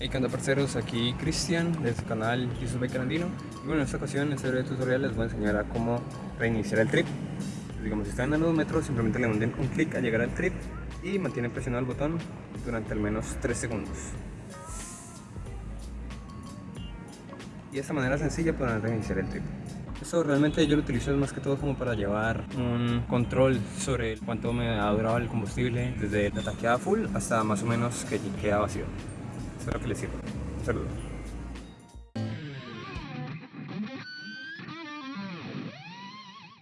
Hey, ¿qué onda parceros? Aquí Cristian de su canal Jesus Biker Andino y bueno, en esta ocasión, en este breve tutorial les voy a enseñar a cómo reiniciar el trip. Digamos, si están en los metros, simplemente le den un clic al llegar al trip y mantienen presionado el botón durante al menos 3 segundos. Y de esta manera sencilla podrán reiniciar el trip. Eso realmente yo lo utilizo más que todo como para llevar un control sobre cuánto me ha durado el combustible desde la tanqueada full hasta más o menos que queda vacío Espero que les sirva. Un saludo.